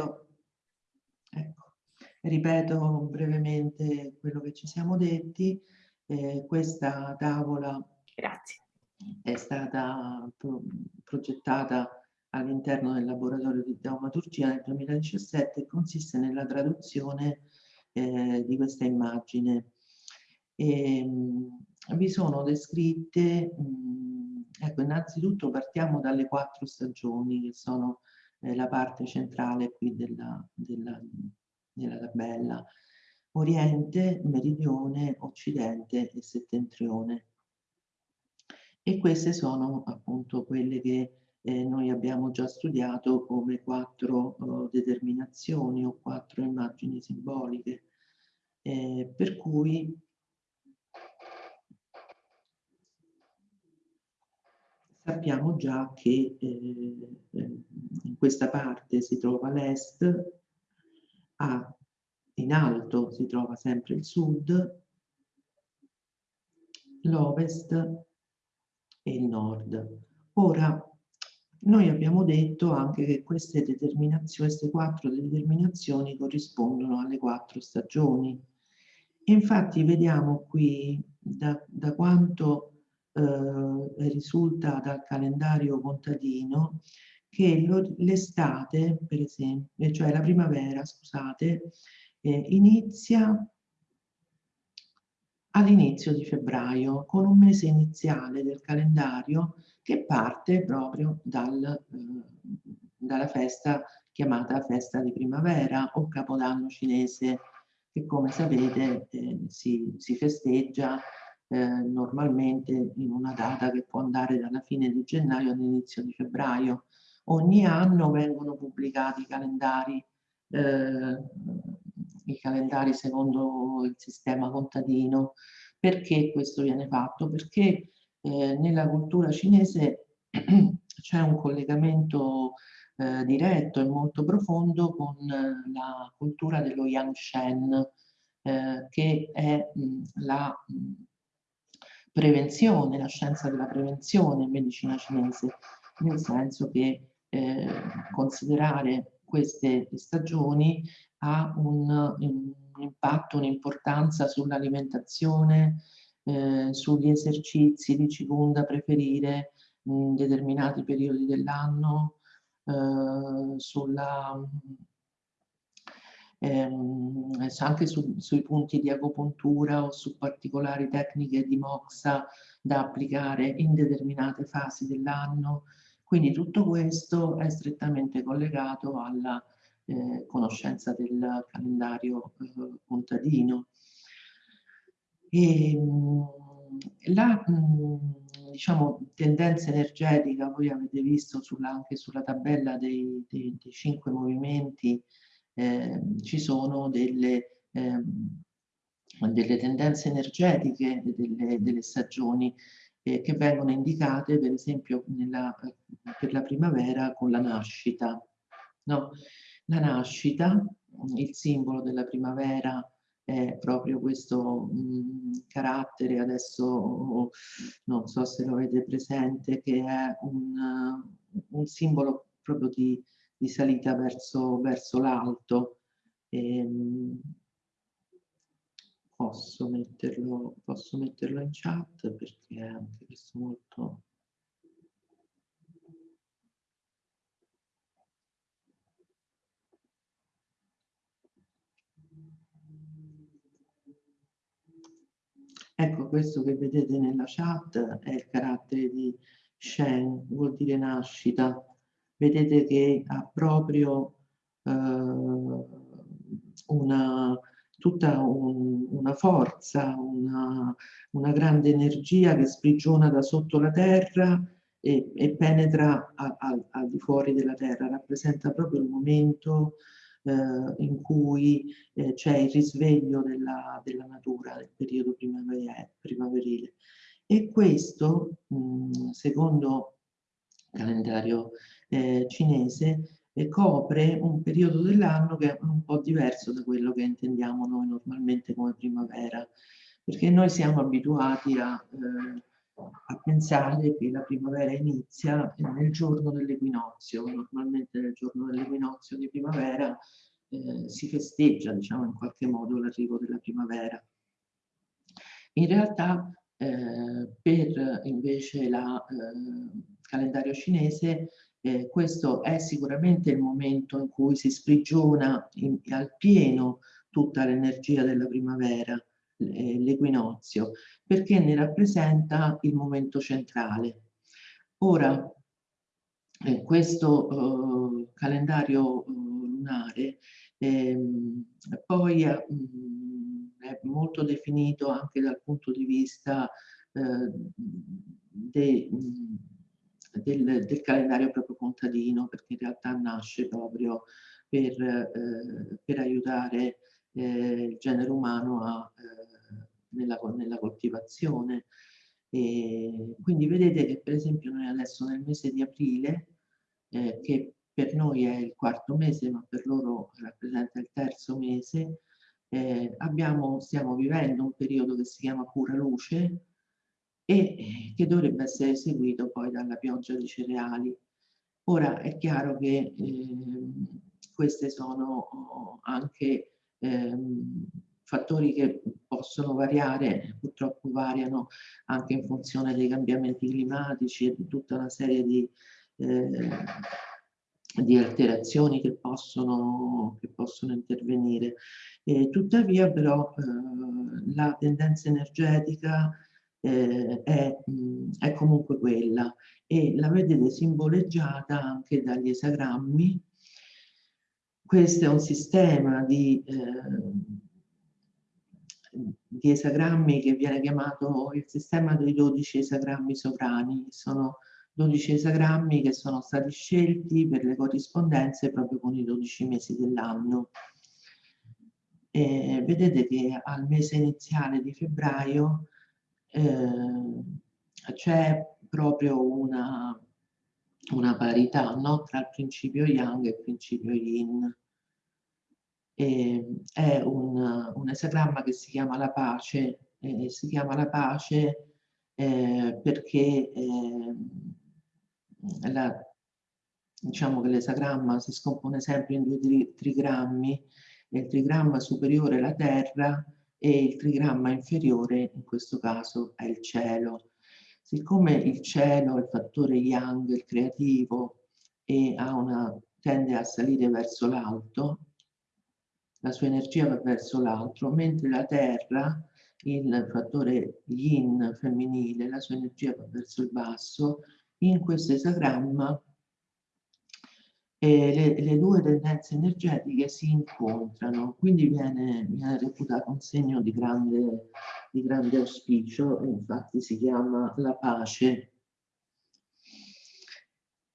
ripeto, ecco, ripeto brevemente quello che ci siamo detti. Eh, questa tavola Grazie. è stata pro progettata all'interno del laboratorio di taumaturgia nel 2017 e consiste nella traduzione eh, di questa immagine. E, mh, vi sono descritte, mh, ecco, innanzitutto partiamo dalle quattro stagioni che sono eh, la parte centrale qui della, della, della tabella. Oriente, Meridione, Occidente e Settentrione. E queste sono appunto quelle che eh, noi abbiamo già studiato come quattro oh, determinazioni o quattro immagini simboliche. Eh, per cui sappiamo già che eh, in questa parte si trova l'est, in alto si trova sempre il sud, l'ovest e il nord. Ora, noi abbiamo detto anche che queste determinazioni, queste quattro determinazioni corrispondono alle quattro stagioni. Infatti vediamo qui da, da quanto eh, risulta dal calendario contadino che l'estate, per esempio, cioè la primavera, scusate, eh, inizia all'inizio di febbraio con un mese iniziale del calendario che parte proprio dal, eh, dalla festa chiamata festa di primavera o capodanno cinese che come sapete eh, si, si, festeggia eh, normalmente in una data che può andare dalla fine di gennaio all'inizio di febbraio. Ogni anno vengono pubblicati i calendari, eh, i calendari secondo il sistema contadino. Perché questo viene fatto? Perché eh, nella cultura cinese c'è un collegamento eh, diretto e molto profondo con eh, la cultura dello Yangshen, eh, che è mh, la mh, prevenzione, la scienza della prevenzione in medicina cinese, nel senso che eh, considerare queste stagioni ha un, un impatto, un'importanza sull'alimentazione, eh, sugli esercizi di Qigong da preferire in determinati periodi dell'anno, eh, sulla ehm, anche su, sui punti di agopuntura o su particolari tecniche di moxa da applicare in determinate fasi dell'anno. Quindi tutto questo è strettamente collegato alla eh, conoscenza del calendario eh, contadino. E, ehm, la mh, diciamo, tendenza energetica, voi avete visto sulla, anche sulla tabella dei, dei, dei cinque movimenti, eh, ci sono delle, eh, delle tendenze energetiche delle, delle stagioni eh, che vengono indicate per esempio nella, per la primavera con la nascita. No? La nascita, il simbolo della primavera è proprio questo mh, mm, carattere, adesso non so se lo avete presente, che è un, un simbolo proprio di, di salita verso, verso l'alto. Ehm, posso, metterlo, posso metterlo in chat perché è anche questo molto Ecco, questo che vedete nella chat è il carattere di Shen, vuol dire nascita. Vedete che ha proprio eh, una, tutta un, una forza, una, una, grande energia che sprigiona da sotto la terra e, e penetra al di fuori della terra, rappresenta proprio il momento eh, in cui eh, c'è il risveglio della, della, natura nel periodo primaverile. E questo, mh, secondo il calendario eh, cinese, copre un periodo dell'anno che è un po' diverso da quello che intendiamo noi normalmente come primavera, perché noi siamo abituati a, eh, a pensare che la primavera inizia nel giorno dell'equinozio. Normalmente nel giorno dell'equinozio di primavera eh, si festeggia, diciamo, in qualche modo l'arrivo della primavera. In realtà eh, per invece il eh, calendario cinese eh, questo è sicuramente il momento in cui si sprigiona in, al pieno tutta l'energia della primavera, l'equinozio, perché ne rappresenta il momento centrale. Ora, eh, questo eh, calendario eh, lunare ehm, poi è molto definito anche dal punto di vista eh, de, mh, mm, del, del, calendario proprio contadino, perché in realtà nasce proprio per, eh, per aiutare eh, il genere umano a, eh, nella, nella, coltivazione. E quindi vedete che per esempio noi adesso nel mese di aprile, eh, che per noi è il quarto mese, ma per loro rappresenta il terzo mese, eh, abbiamo, stiamo vivendo un periodo che si chiama pura luce, e che dovrebbe essere seguito poi dalla pioggia di cereali. Ora è chiaro che eh, questi sono oh, anche eh, fattori che possono variare, purtroppo variano anche in funzione dei cambiamenti climatici e di tutta una serie di, eh, di alterazioni che possono, che possono intervenire. E tuttavia però eh, la tendenza energetica eh, è, mh, è, comunque quella e la vedete simboleggiata anche dagli esagrammi. Questo è un sistema di, eh, di esagrammi che viene chiamato il sistema dei 12 esagrammi sovrani. Sono 12 esagrammi che sono stati scelti per le corrispondenze proprio con i 12 mesi dell'anno. vedete che al mese iniziale di febbraio eh, c'è proprio una, una parità no? tra il principio yang e il principio yin. E, è un, un, esagramma che si chiama la pace, eh, si chiama la pace eh, perché eh, la, diciamo che l'esagramma si scompone sempre in due tri trigrammi, il trigramma superiore è la terra e il trigramma inferiore in questo caso è il cielo. Siccome il cielo è il fattore yang, il creativo, e una, tende a salire verso l'alto, la sua energia va verso l'alto, mentre la terra, il fattore yin femminile, la sua energia va verso il basso, in questo esagramma e le, le, due tendenze energetiche si incontrano, quindi viene, viene reputato un segno di grande, di grande auspicio, infatti si chiama la pace.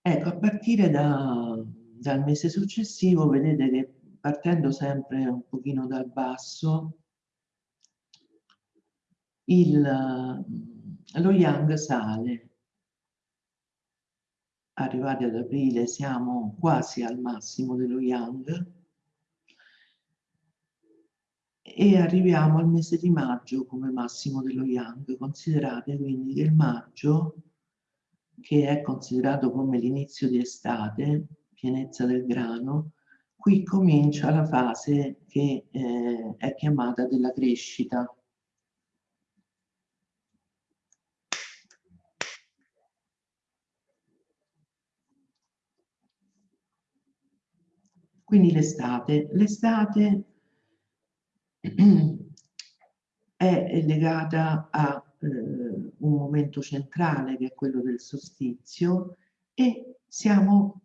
Ecco, a partire da, dal mese successivo vedete che partendo sempre un pochino dal basso, il, lo yang sale arrivati ad aprile siamo quasi al massimo dello Yang e arriviamo al mese di maggio come massimo dello Yang. Considerate quindi che il maggio, che è considerato come l'inizio di estate, pienezza del grano, qui comincia la fase che eh, è chiamata della crescita. Quindi l'estate. L'estate è legata a eh, un momento centrale che è quello del solstizio e siamo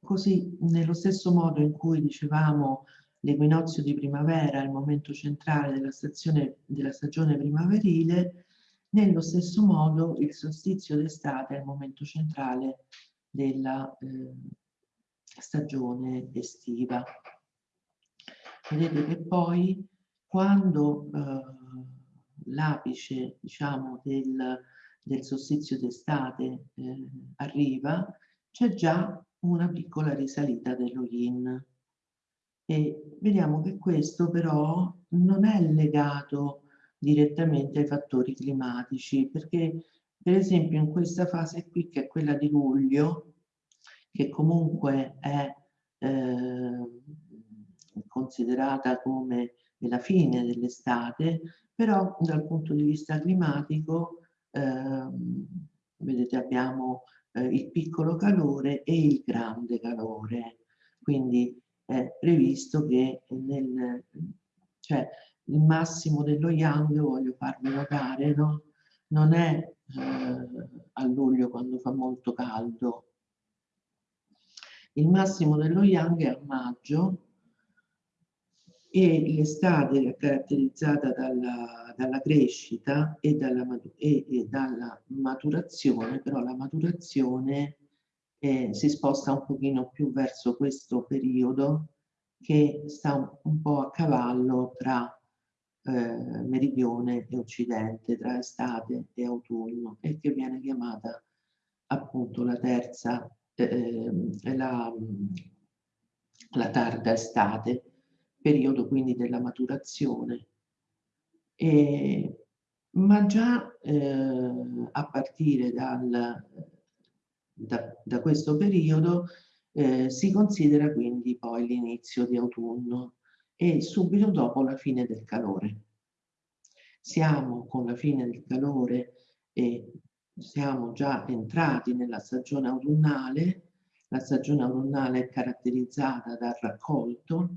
così nello stesso modo in cui dicevamo l'equinozio di primavera il momento centrale della, stazione, della stagione primaverile, nello stesso modo il solstizio d'estate è il momento centrale della eh, stagione estiva. Vedete che poi quando eh, l'apice diciamo, del, del solstizio d'estate eh, arriva, c'è già una piccola risalita dello yin. E vediamo che questo però non è legato direttamente ai fattori climatici, perché Per esempio in questa fase qui, che è quella di luglio, che comunque è eh, considerata come la fine dell'estate, però dal punto di vista climatico, eh, vedete abbiamo eh, il piccolo calore e il grande calore. Quindi è previsto che nel, cioè, il massimo dello yang, voglio farvi notare, no? non è eh, a luglio quando fa molto caldo. Il massimo dello yang è a maggio e l'estate è caratterizzata dalla, dalla crescita e dalla, e, e dalla, maturazione, però la maturazione eh, si sposta un pochino più verso questo periodo che sta un, po' a cavallo tra eh, meridione e occidente, tra estate e autunno e che viene chiamata appunto la terza, eh, la, la tarda estate periodo quindi della maturazione. E, ma già eh, a partire dal, da, da, questo periodo eh, si considera quindi poi l'inizio di autunno e subito dopo la fine del calore. Siamo con la fine del calore e siamo già entrati nella stagione autunnale. La stagione autunnale è caratterizzata dal raccolto,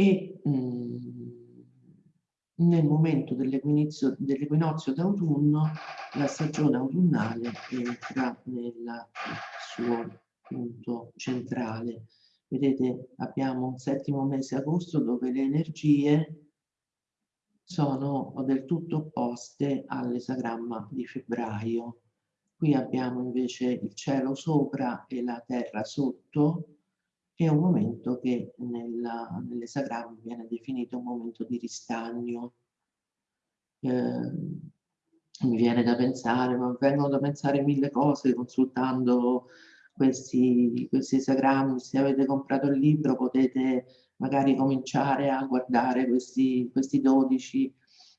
e mh, mhmm, nel momento dell'equinozio dell d'autunno la stagione autunnale entra nel suo punto centrale. Vedete abbiamo un settimo mese agosto dove le energie sono del tutto opposte all'esagramma di febbraio. Qui abbiamo invece il cielo sopra e la terra sotto, è un momento che nell'esagramma viene definito un momento di ristagno. Eh, mi viene da pensare, ma vengono da pensare mille cose consultando questi, questi esagrammi. Se avete comprato il libro potete magari cominciare a guardare questi, questi 12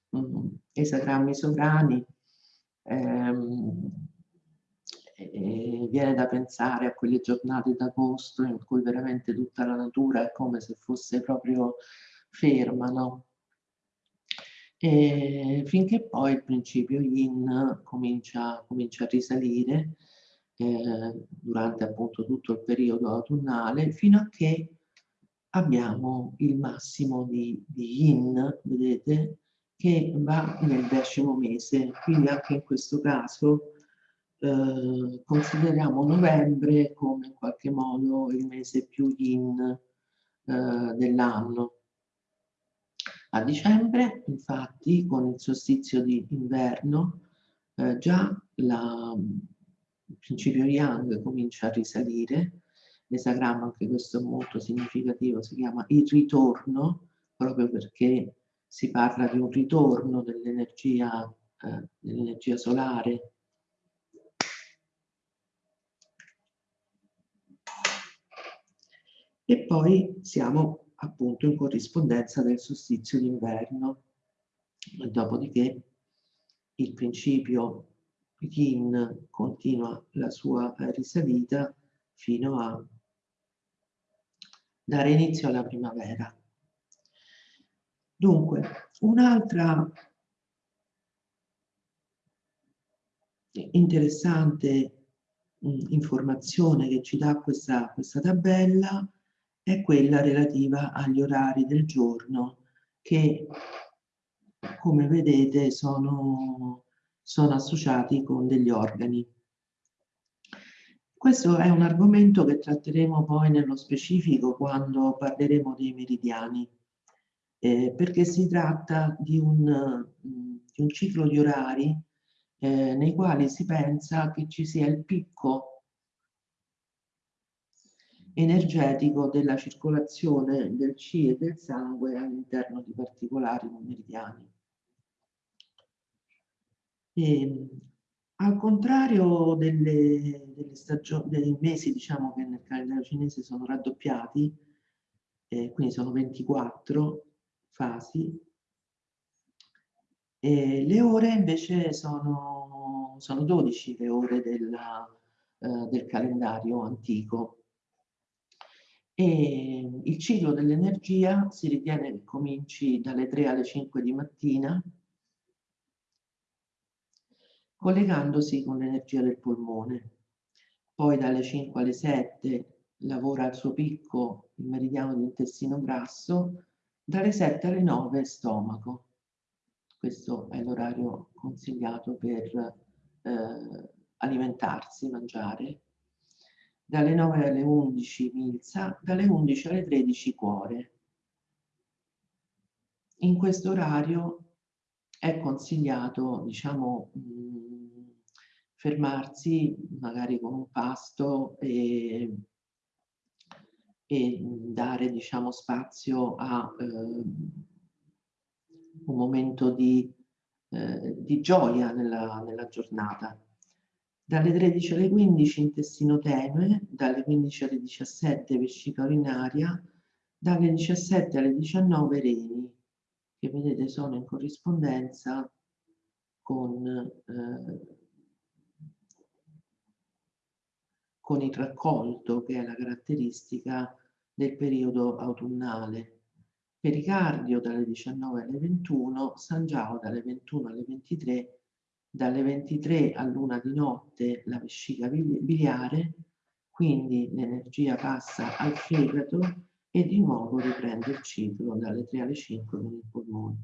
um, esagrammi sovrani. Eh, e viene da pensare a quelle giornate d'agosto in cui veramente tutta la natura è come se fosse proprio ferma, no? E finché poi il principio yin comincia, comincia a risalire eh, durante appunto tutto il periodo autunnale fino a che abbiamo il massimo di, di yin, vedete, che va nel decimo mese, quindi anche in questo caso eh, consideriamo novembre come in qualche modo il mese più yin eh, dell'anno. A dicembre, infatti, con il solstizio di inverno, eh, già la, il principio yang comincia a risalire, l'esagramma, anche questo è molto significativo, si chiama il ritorno, proprio perché si parla di un ritorno dell'energia eh, dell solare e poi siamo appunto in corrispondenza del solstizio d'inverno. Dopodiché il principio yin continua la sua risalita fino a dare inizio alla primavera. Dunque, un'altra interessante mh, informazione che ci dà questa, questa tabella è quella relativa agli orari del giorno che come vedete sono, sono associati con degli organi. Questo è un argomento che tratteremo poi nello specifico quando parleremo dei meridiani, eh, perché si tratta di un, di un, ciclo di orari eh, nei quali si pensa che ci sia il picco energetico della circolazione del C e del sangue all'interno di particolari meridiani. E, al contrario delle, delle dei mesi diciamo, che nel calendario cinese sono raddoppiati, eh, quindi sono 24 fasi, E le ore invece sono, sono 12 le ore della, eh, del calendario antico. E il ciclo dell'energia si ritiene che cominci dalle 3 alle 5 di mattina, collegandosi con l'energia del polmone. Poi dalle 5 alle 7 lavora al suo picco il meridiano dell'intestino grasso, dalle 7 alle 9 stomaco. Questo è l'orario consigliato per eh, alimentarsi, mangiare. Dalle 9 alle 11 milza, dalle 11 alle 13 cuore. In questo orario è consigliato, diciamo, mh, fermarsi magari con un pasto e e dare diciamo, spazio a eh, un momento di, eh, di gioia nella, nella, giornata. Dalle 13 alle 15 intestino tenue, dalle 15 alle 17 vescica urinaria, dalle 17 alle 19 reni, che vedete sono in corrispondenza con eh, con il raccolto che è la caratteristica del periodo autunnale. Pericardio dalle 19 alle 21, San Giao dalle 21 alle 23, dalle 23 all'una di notte la vescica biliare, quindi l'energia passa al fegato e di nuovo riprende il ciclo dalle 3 alle 5 con il polmone.